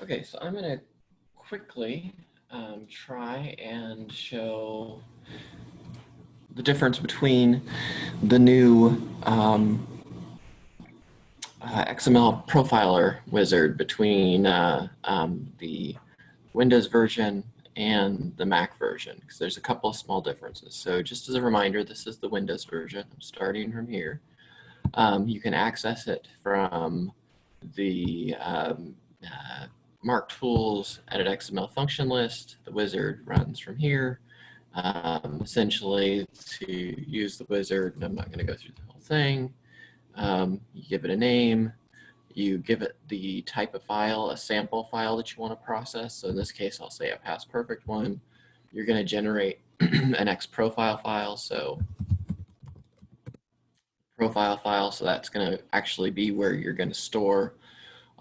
Okay, so I'm going to quickly um, try and show the difference between the new um, uh, XML profiler wizard between uh, um, the Windows version and the Mac version because there's a couple of small differences. So just as a reminder, this is the Windows version. I'm starting from here. Um, you can access it from the um, uh, MARC Tools Edit XML function list. The wizard runs from here. Um, essentially, to use the wizard, I'm not going to go through the whole thing, um, you give it a name, you give it the type of file, a sample file that you want to process. So in this case, I'll say a PastPerfect one. You're going to generate an X profile file. So profile file. So that's going to actually be where you're going to store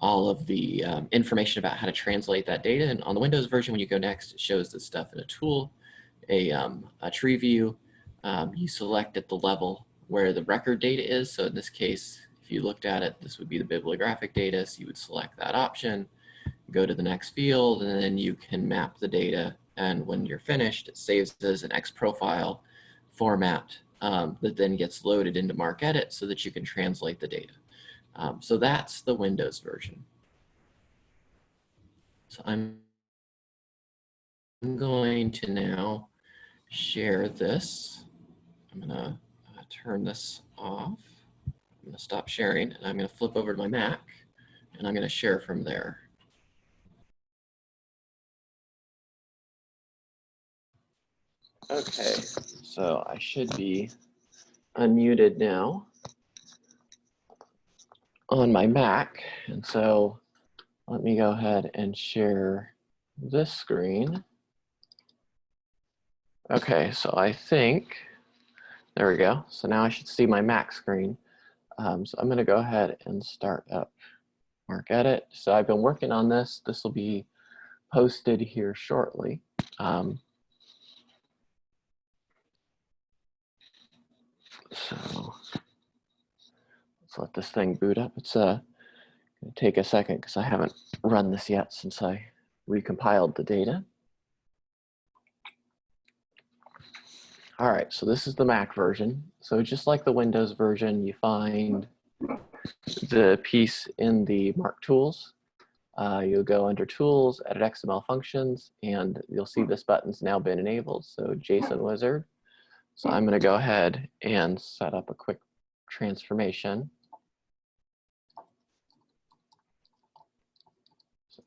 all of the um, information about how to translate that data. And on the Windows version, when you go next, it shows this stuff in a tool, a, um, a tree view. Um, you select at the level where the record data is. So in this case, if you looked at it, this would be the bibliographic data. So you would select that option, go to the next field, and then you can map the data. And when you're finished, it saves as an X profile format um, that then gets loaded into MarcEdit so that you can translate the data. Um, so that's the Windows version. So I'm going to now share this. I'm going to uh, turn this off. I'm going to stop sharing and I'm going to flip over to my Mac and I'm going to share from there. Okay, so I should be unmuted now on my Mac. And so let me go ahead and share this screen. Okay, so I think, there we go. So now I should see my Mac screen. Um, so I'm gonna go ahead and start up MarcEdit. So I've been working on this. This will be posted here shortly. Um, so Let's let this thing boot up. It's uh, to take a second because I haven't run this yet since I recompiled the data. All right, so this is the Mac version. So just like the Windows version, you find the piece in the MARC Tools. Uh, you'll go under Tools, Edit XML Functions, and you'll see this button's now been enabled. So JSON Wizard. So I'm going to go ahead and set up a quick transformation.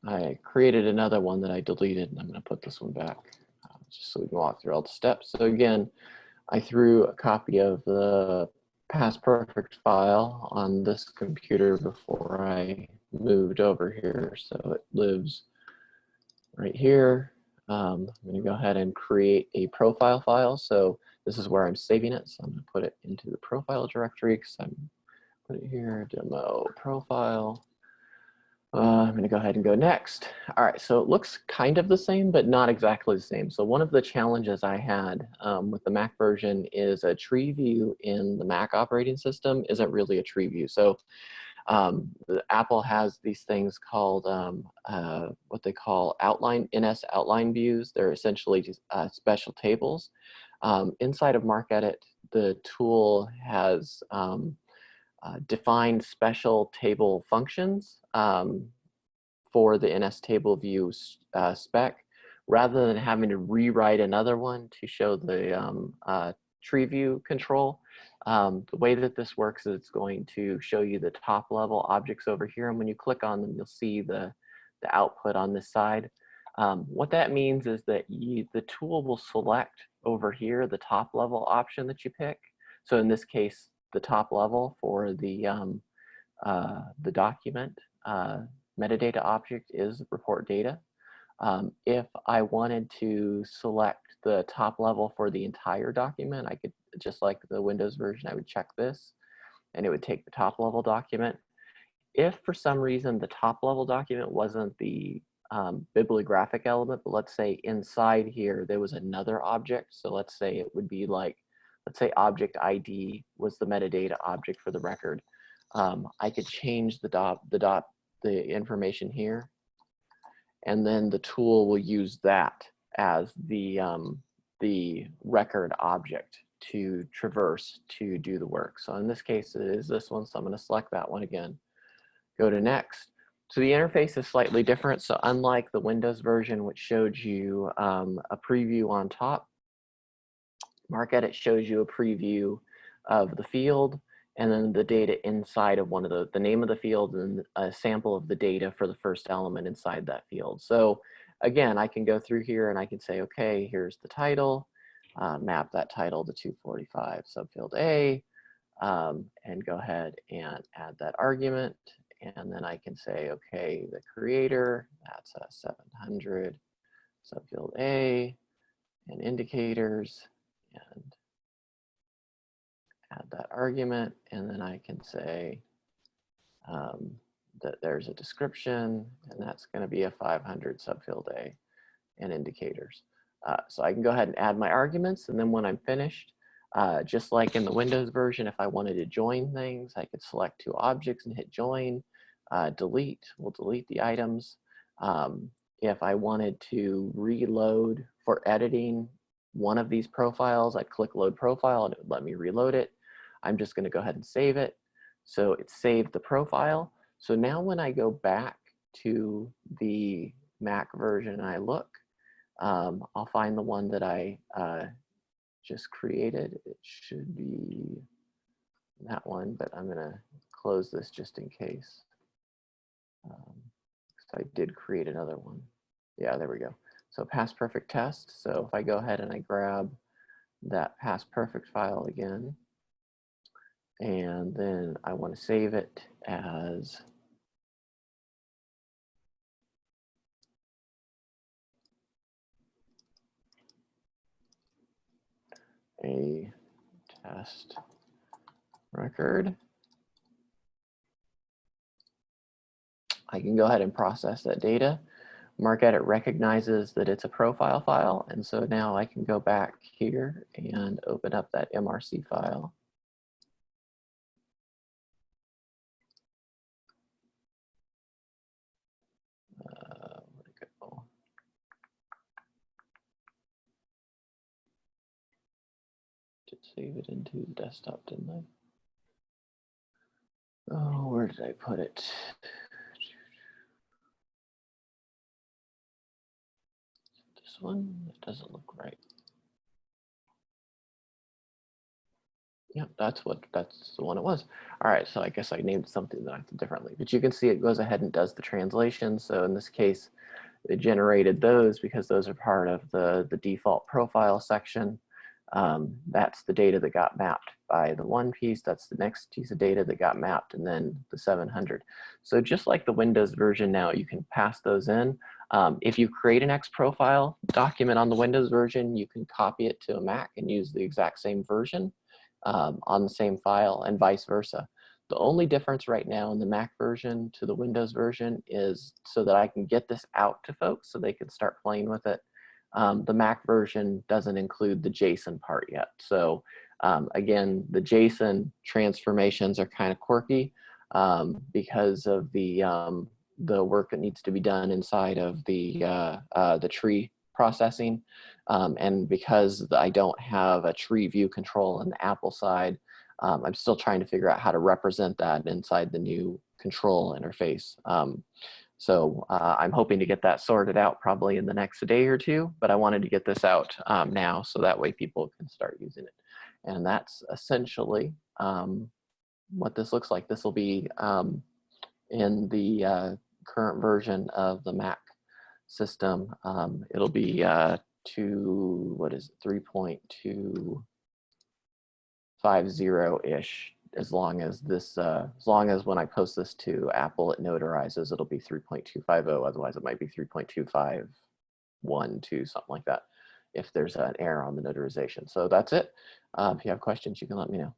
I created another one that I deleted and I'm going to put this one back uh, just so we can walk through all the steps. So again, I threw a copy of the PastPerfect file on this computer before I moved over here. So it lives right here. Um, I'm going to go ahead and create a profile file. So this is where I'm saving it. So I'm going to put it into the profile directory because I'm put it here, demo profile. Uh, I'm going to go ahead and go next. All right, so it looks kind of the same, but not exactly the same. So one of the challenges I had um, with the Mac version is a tree view in the Mac operating system isn't really a tree view. So um, Apple has these things called um, uh, what they call outline NSOutlineViews. They're essentially just, uh, special tables. Um, inside of MarcEdit, the tool has um, uh, defined special table functions um, for the NSTableView uh, spec rather than having to rewrite another one to show the um, uh, tree view control. Um, the way that this works is it's going to show you the top level objects over here and when you click on them you'll see the, the output on this side. Um, what that means is that you, the tool will select over here the top level option that you pick. So in this case the top level for the, um, uh, the document uh, metadata object is report data. Um, if I wanted to select the top level for the entire document, I could, just like the Windows version, I would check this and it would take the top level document. If for some reason the top level document wasn't the um, bibliographic element, but let's say inside here there was another object. So let's say it would be like, let's say object ID was the metadata object for the record. Um, I could change the dot, the dot, the information here and then the tool will use that as the, um, the record object to traverse to do the work. So in this case, it is this one, so I'm gonna select that one again. Go to next. So the interface is slightly different. So unlike the Windows version, which showed you um, a preview on top, MarcEdit shows you a preview of the field and then the data inside of one of the, the name of the field and a sample of the data for the first element inside that field. So again, I can go through here and I can say, okay, here's the title, uh, map that title to 245 subfield A, um, and go ahead and add that argument. And then I can say, okay, the creator, that's a 700 subfield A, and indicators, and add that argument, and then I can say um, that there's a description, and that's going to be a 500 subfield A and indicators. Uh, so I can go ahead and add my arguments, and then when I'm finished, uh, just like in the Windows version, if I wanted to join things, I could select two objects and hit join, uh, delete, we'll delete the items. Um, if I wanted to reload for editing one of these profiles, I'd click load profile and it would let me reload it. I'm just gonna go ahead and save it. So it saved the profile. So now when I go back to the Mac version and I look, um, I'll find the one that I uh, just created. It should be that one, but I'm gonna close this just in case. Um, so I did create another one. Yeah, there we go. So PastPerfect test. So if I go ahead and I grab that PastPerfect file again, and then I want to save it as a test record. I can go ahead and process that data. MarcEdit recognizes that it's a profile file, and so now I can go back here and open up that MRC file. Uh, save it into the desktop, didn't I? Oh, where did I put it? This one, it doesn't look right. Yep, that's what that's the one it was. All right, so I guess I named something that differently, but you can see it goes ahead and does the translation. So in this case, it generated those because those are part of the the default profile section. Um, that's the data that got mapped by the one piece. That's the next piece of data that got mapped and then the 700. So just like the Windows version now, you can pass those in. Um, if you create an X profile document on the Windows version, you can copy it to a Mac and use the exact same version um, on the same file and vice versa. The only difference right now in the Mac version to the Windows version is so that I can get this out to folks so they can start playing with it um, the Mac version doesn't include the JSON part yet. So um, again, the JSON transformations are kind of quirky um, because of the um, the work that needs to be done inside of the uh, uh, the tree processing, um, and because I don't have a tree view control on the Apple side, um, I'm still trying to figure out how to represent that inside the new control interface. So uh, I'm hoping to get that sorted out probably in the next day or two, but I wanted to get this out um, now so that way people can start using it. And that's essentially um, what this looks like. This will be um, in the uh, current version of the Mac system. Um, it'll be uh, to, what is it, 3.250-ish as long as this, uh, as long as when I post this to Apple, it notarizes, it'll be 3.250. Otherwise, it might be 3.251, something like that, if there's an error on the notarization. So that's it. Uh, if you have questions, you can let me know.